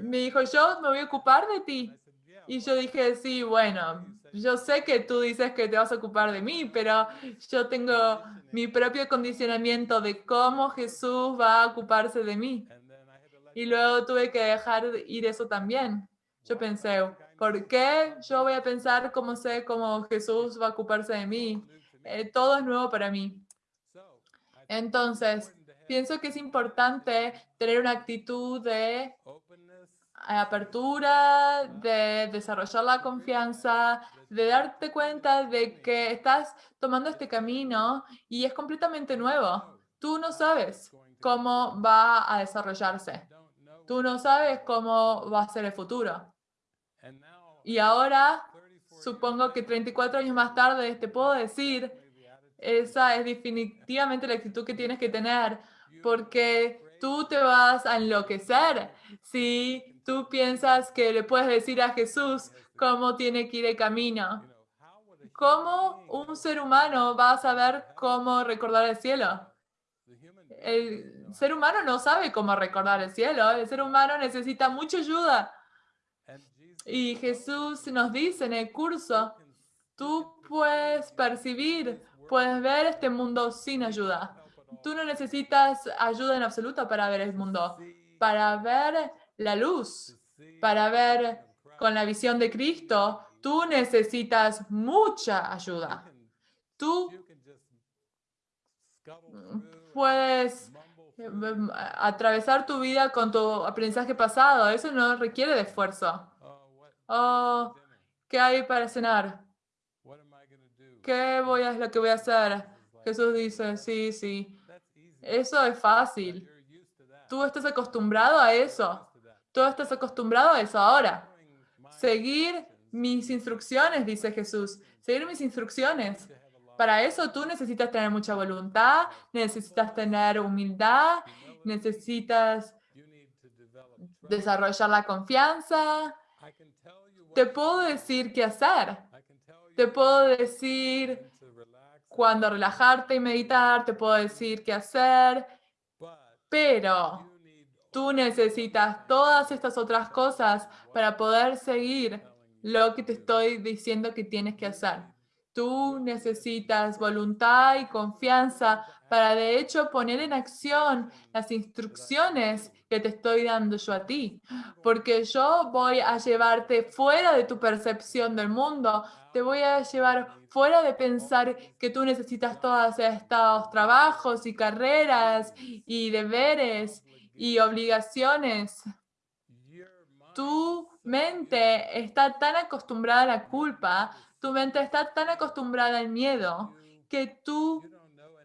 Me dijo, yo me voy a ocupar de ti. Y yo dije, sí, bueno, yo sé que tú dices que te vas a ocupar de mí, pero yo tengo mi propio condicionamiento de cómo Jesús va a ocuparse de mí. Y luego tuve que dejar ir eso también. Yo pensé, ¿por qué yo voy a pensar cómo sé cómo Jesús va a ocuparse de mí? Eh, todo es nuevo para mí. Entonces, pienso que es importante tener una actitud de apertura, de desarrollar la confianza, de darte cuenta de que estás tomando este camino y es completamente nuevo. Tú no sabes cómo va a desarrollarse. Tú no sabes cómo va a ser el futuro. Y ahora, supongo que 34 años más tarde, te puedo decir, esa es definitivamente la actitud que tienes que tener, porque tú te vas a enloquecer si tú piensas que le puedes decir a Jesús cómo tiene que ir el camino. ¿Cómo un ser humano va a saber cómo recordar el cielo? El ser humano no sabe cómo recordar el cielo. El ser humano necesita mucha ayuda. Y Jesús nos dice en el curso, tú puedes percibir, puedes ver este mundo sin ayuda. Tú no necesitas ayuda en absoluto para ver el mundo, para ver la luz, para ver con la visión de Cristo, tú necesitas mucha ayuda. Tú puedes atravesar tu vida con tu aprendizaje pasado. Eso no requiere de esfuerzo. Oh, ¿qué hay para cenar? ¿Qué voy a, es lo que voy a hacer? Jesús dice, sí, sí. Eso es fácil. Tú estás acostumbrado a eso. Tú estás acostumbrado a eso ahora. Seguir mis instrucciones, dice Jesús. Seguir mis instrucciones. Para eso tú necesitas tener mucha voluntad, necesitas tener humildad, necesitas desarrollar la confianza. Te puedo decir qué hacer. Te puedo decir cuándo relajarte y meditar, te puedo decir qué hacer, pero tú necesitas todas estas otras cosas para poder seguir lo que te estoy diciendo que tienes que hacer. Tú necesitas voluntad y confianza para de hecho poner en acción las instrucciones que te estoy dando yo a ti, porque yo voy a llevarte fuera de tu percepción del mundo, te voy a llevar fuera de pensar que tú necesitas todos estos trabajos y carreras y deberes y obligaciones. Tu mente está tan acostumbrada a la culpa, tu mente está tan acostumbrada al miedo, que tú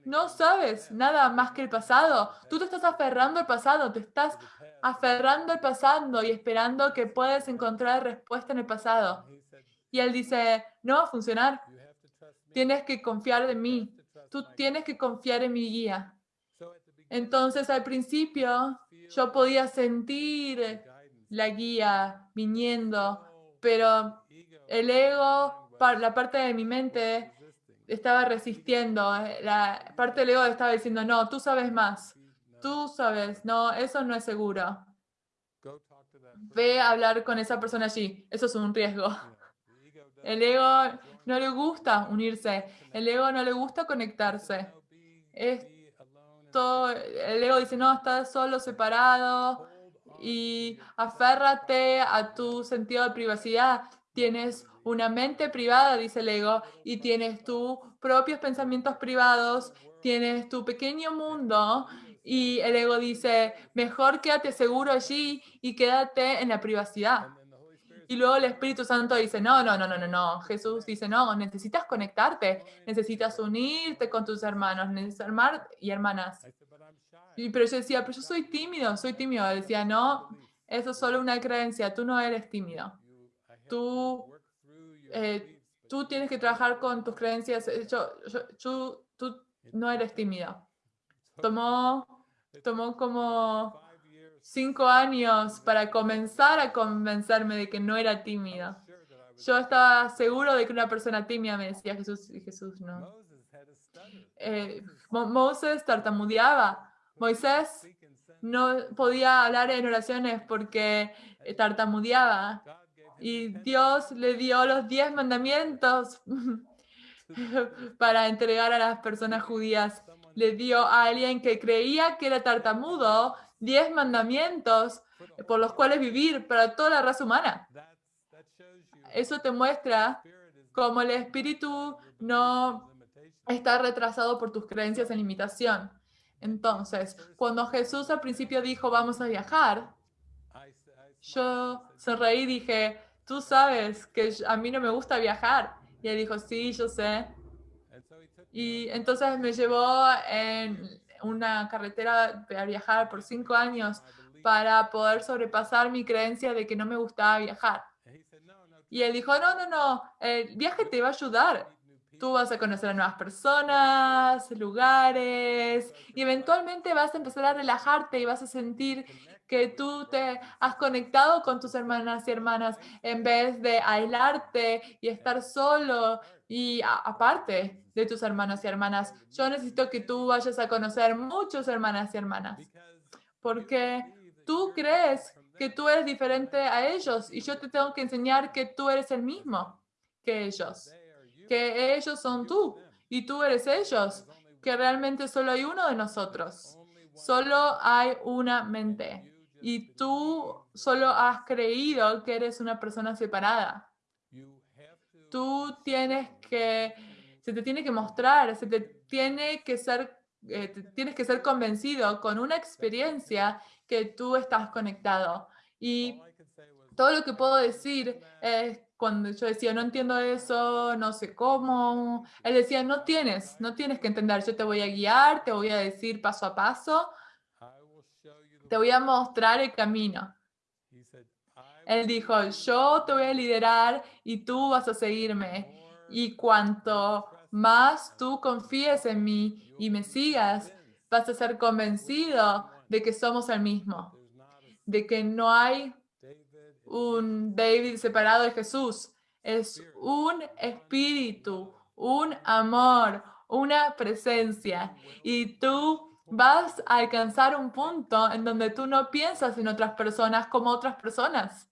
no sabes nada más que el pasado. Tú te estás aferrando al pasado, te estás aferrando al pasado y esperando que puedas encontrar respuesta en el pasado. Y él dice, no va a funcionar. Tienes que confiar en mí. Tú tienes que confiar en mi guía. Entonces, al principio, yo podía sentir la guía viniendo, pero el ego, la parte de mi mente estaba resistiendo. eh, La parte del ego estaba diciendo, no, tú sabes más. Tú sabes, no, eso no es seguro. Ve a hablar con esa persona allí. Eso es un riesgo. El ego no le gusta unirse. El ego no le gusta conectarse. Esto, el ego dice, no, estás solo, separado. Y aférrate a tu sentido de privacidad. Tienes una mente privada, dice el ego, y tienes tus propios pensamientos privados, tienes tu pequeño mundo. Y el ego dice, mejor quédate seguro allí y quédate en la privacidad. Y luego el Espíritu Santo dice, no, no, no, no, no, no. Jesús dice, no, necesitas conectarte, necesitas unirte con tus hermanos, y hermanas. Pero yo decía, pero yo soy tímido, soy tímido. Decía, no, Eso es solo una creencia, tú no eres tímido. Tú, eh, tú tienes que trabajar con tus creencias. yo- yo- tú, no eres tímido. Tomó, tomó como cinco años para comenzar a convencerme de que no era tímido. Yo estaba seguro de que una persona tímida me decía Jesús y Jesús no. Eh, Mo- Moses tartamudeaba. Moisés no podía hablar en oraciones porque tartamudeaba. Y Dios le dio los diez mandamientos para entregar a las personas judías. Le dio a alguien que creía que era tartamudo diez mandamientos por los cuales vivir para toda la raza humana. Eso te muestra cómo el espíritu no está retrasado por tus creencias en limitación. Entonces, cuando Jesús al principio dijo, vamos a viajar, yo sonreí y dije, tú sabes que a mí no me gusta viajar. Y él dijo, sí, yo sé. Y entonces me llevó en una carretera a viajar por cinco años para poder sobrepasar mi creencia de que no me gustaba viajar. Y él dijo, no, no, no, el viaje te va a ayudar. Tú vas a conocer a nuevas personas, lugares, y eventualmente vas a empezar a relajarte y vas a sentir que tú te has conectado con tus hermanas y hermanas en vez de aislarte y estar solo y aparte de tus hermanos y hermanas. Yo necesito que tú vayas a conocer muchos hermanas y hermanas porque tú crees que tú eres diferente a ellos y yo te tengo que enseñar que tú eres el mismo que ellos, que ellos son tú y tú eres ellos, que realmente solo hay uno de nosotros, solo hay una mente y tú solo has creído que eres una persona separada. Tú tienes que, se te tiene que mostrar, se te tiene que ser, eh, tienes que ser convencido con una experiencia que tú estás conectado. Y todo lo que puedo decir es cuando yo decía, no entiendo eso, no sé cómo, él decía, no tienes, no tienes que entender, yo te voy a guiar, te voy a decir paso a paso, te voy a mostrar el camino. Él dijo, yo te voy a liderar y tú vas a seguirme. Y cuanto más tú confíes en mí y me sigas, vas a ser convencido de que somos el mismo, de que no hay un David separado de Jesús. Es un espíritu, un amor, una presencia. Y tú vas a alcanzar un punto en donde tú no piensas en otras personas como otras personas.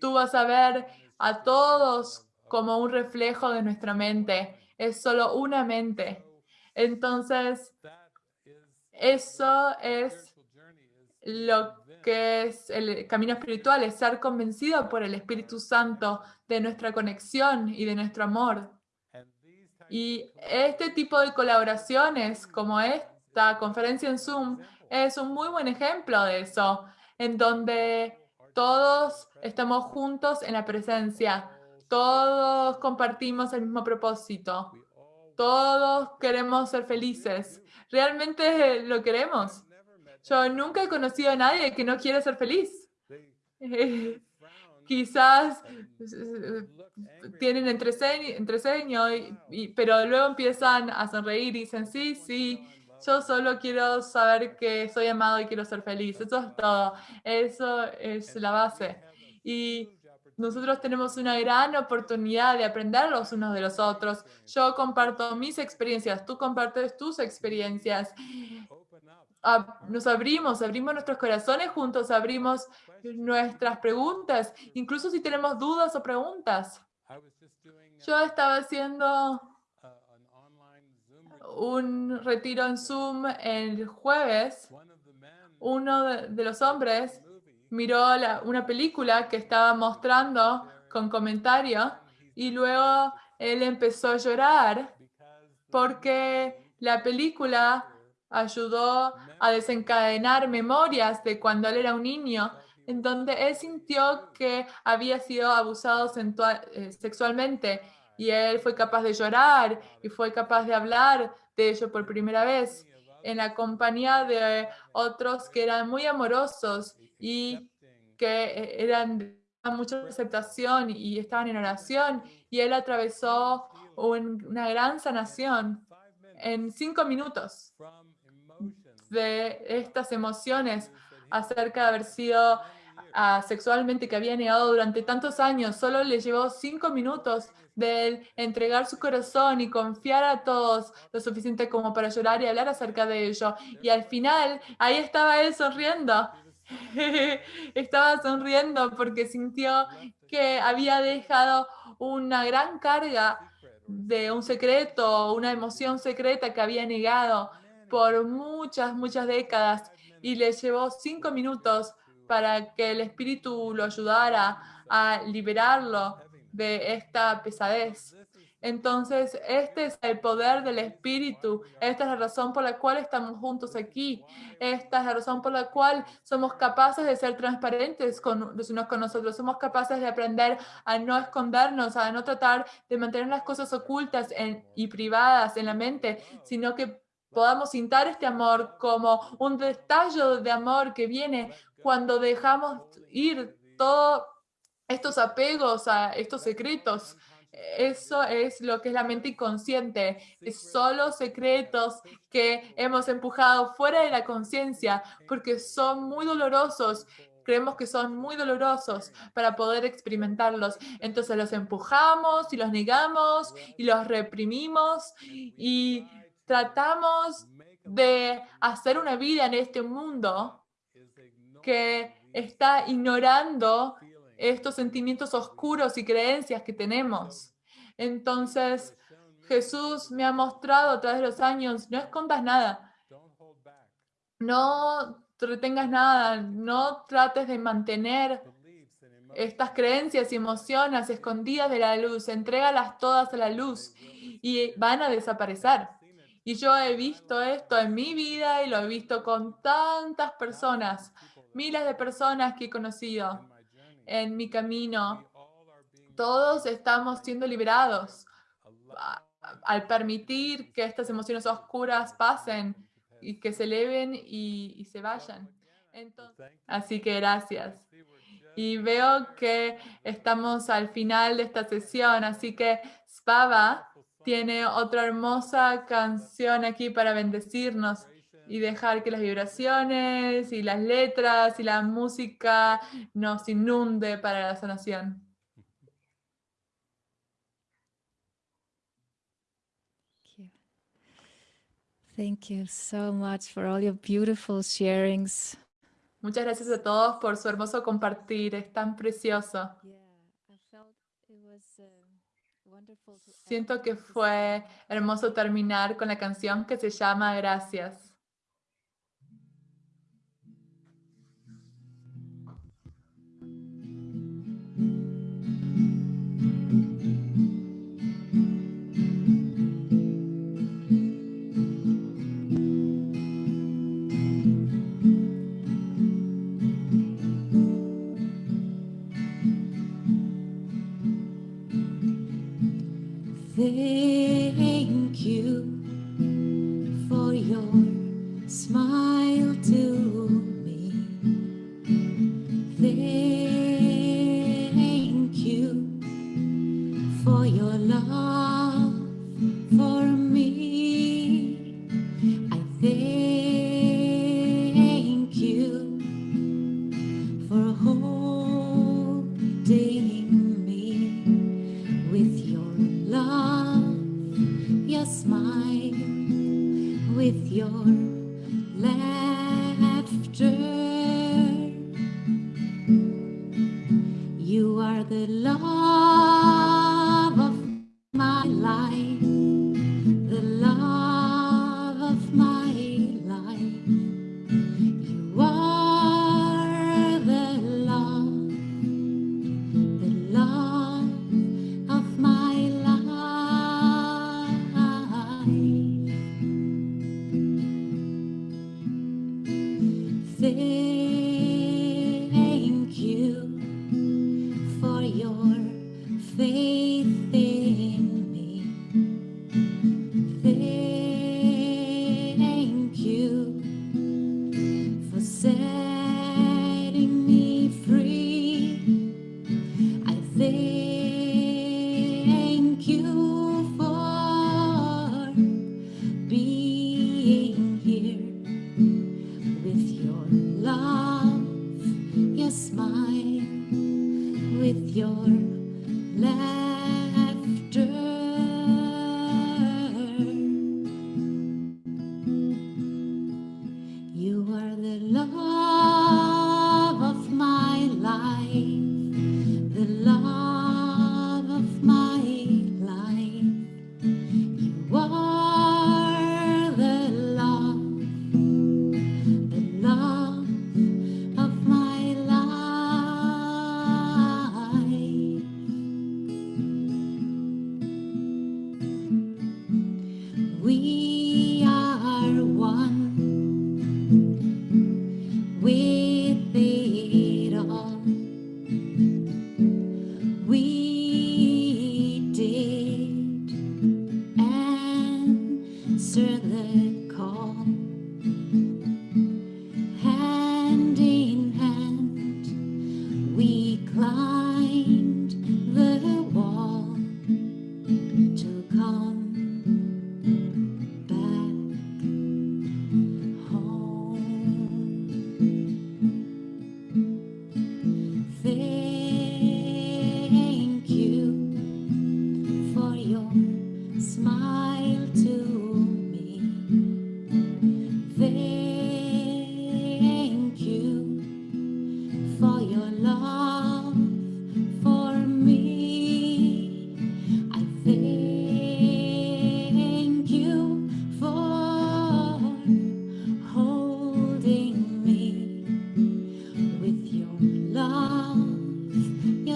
Tú vas a ver a todos como un reflejo de nuestra mente. Es solo una mente. Entonces, eso es lo que es el camino espiritual, es ser convencido por el Espíritu Santo de nuestra conexión y de nuestro amor. Y este tipo de colaboraciones, como esta conferencia en Zoom, es un muy buen ejemplo de eso, en donde todos estamos juntos en la presencia, todos compartimos el mismo propósito, todos queremos ser felices, realmente lo queremos. Yo nunca he conocido a nadie que no quiere ser feliz. Quizás eh, tienen entreceño, entreceño y- y- pero luego empiezan a sonreír y dicen, sí, sí, yo solo quiero saber que soy amado y quiero ser feliz. Eso es todo. Eso es la base. Y nosotros tenemos una gran oportunidad de aprender los unos de los otros. Yo comparto mis experiencias, tú compartes tus experiencias. Nos abrimos, abrimos nuestros corazones juntos, abrimos nuestras preguntas, incluso si tenemos dudas o preguntas. Yo estaba haciendo un retiro en Zoom el jueves. Uno de, de los hombres miró la- una película que estaba mostrando con comentario y luego él empezó a llorar porque la película ayudó a desencadenar memorias de cuando él era un niño, en donde él sintió que había sido abusado eh, sexualmente y él fue capaz de llorar y fue capaz de hablar de ello por primera vez en la compañía de otros que eran muy amorosos y que eh, eran de mucha aceptación y estaban en oración y él atravesó un- una gran sanación en cinco minutos de estas emociones acerca de haber sido ah, sexualmente que había negado durante tantos años. Solo le llevó cinco minutos de entregar su corazón y confiar a todos lo suficiente como para llorar y hablar acerca de ello. Y al final, ahí estaba él sonriendo. estaba sonriendo porque sintió que había dejado una gran carga de un secreto, una emoción secreta que había negado por muchas, muchas décadas y le llevó cinco minutos para que el espíritu lo ayudara a liberarlo de esta pesadez. Entonces, este es el poder del espíritu. Esta es la razón por la cual estamos juntos aquí. Esta es la razón por la cual somos capaces de ser transparentes con, los unos con nosotros. Somos capaces de aprender a no escondernos, a no tratar de mantener las cosas ocultas y privadas en la mente, sino que podamos sintar este amor como un destallo de amor que viene cuando dejamos ir todos estos apegos a estos secretos. Eso es lo que es la mente inconsciente. Es solo secretos que hemos empujado fuera de la conciencia porque son muy dolorosos. Creemos que son muy dolorosos para poder experimentarlos. Entonces los empujamos y los negamos y los reprimimos y tratamos de hacer una vida en este mundo que está ignorando estos sentimientos oscuros y creencias que tenemos. Entonces, Jesús me ha mostrado a través de los años, no escondas nada, no retengas nada, no trates de mantener estas creencias y emociones escondidas de la luz, entrégalas todas a la luz y van a desaparecer. Y yo he visto esto en mi vida y lo he visto con tantas personas, miles de personas que he conocido en mi camino. Todos estamos siendo liberados al permitir que estas emociones oscuras pasen y que se eleven y, y se vayan. Entonces, así que gracias. Y veo que estamos al final de esta sesión, así que Spava tiene otra hermosa canción aquí para bendecirnos y dejar que las vibraciones y las letras y la música nos inunde para la sanación. Thank you. So much for all your beautiful sharings. Muchas gracias a todos por su hermoso compartir, es tan precioso. Yeah, I felt it was wonderful to end Siento que fue hermoso terminar con la canción que se llama Gracias. Thank you Thank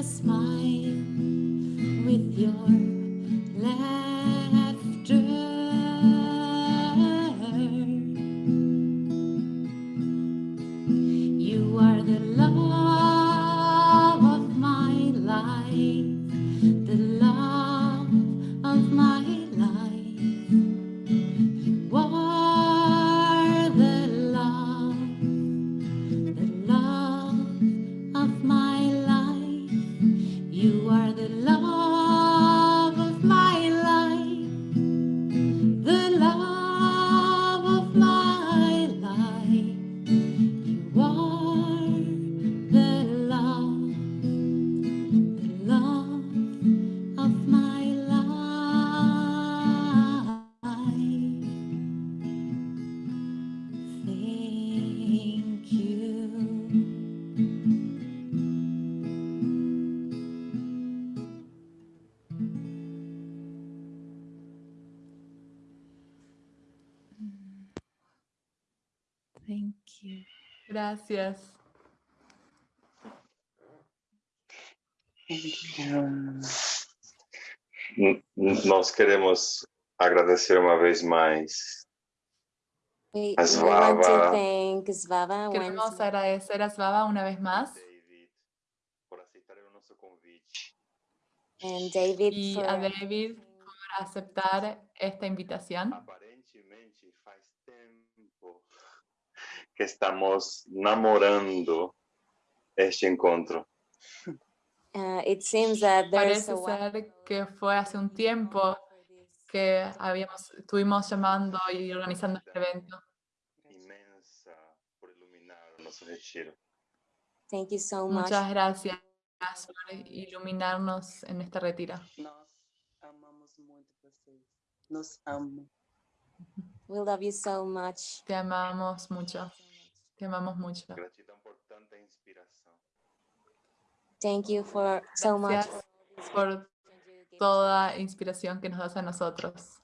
smile, with your laughter. Gracias. Nós queremos agradecer uma vez mais We, thank Svava Queremos agradecer a Svava una vez más David por aceitar o nosso convite. and David y for a David por aceptar esta invitación. Que estamos namorando este encontro. uh, it seems that Parece a ser que fue hace un tiempo que habíamos, estuvimos llamando y organizando este evento. Por iluminar o nosso retiro. Thank you so much. Muchas gracias por iluminarnos en este retiro. Nós amamos muito vocês. Nos amo. We love you so much. Te amamos mucho. Te amamos mucho. Thank you for so much. Gracias por toda inspiración que nos das a nosotros.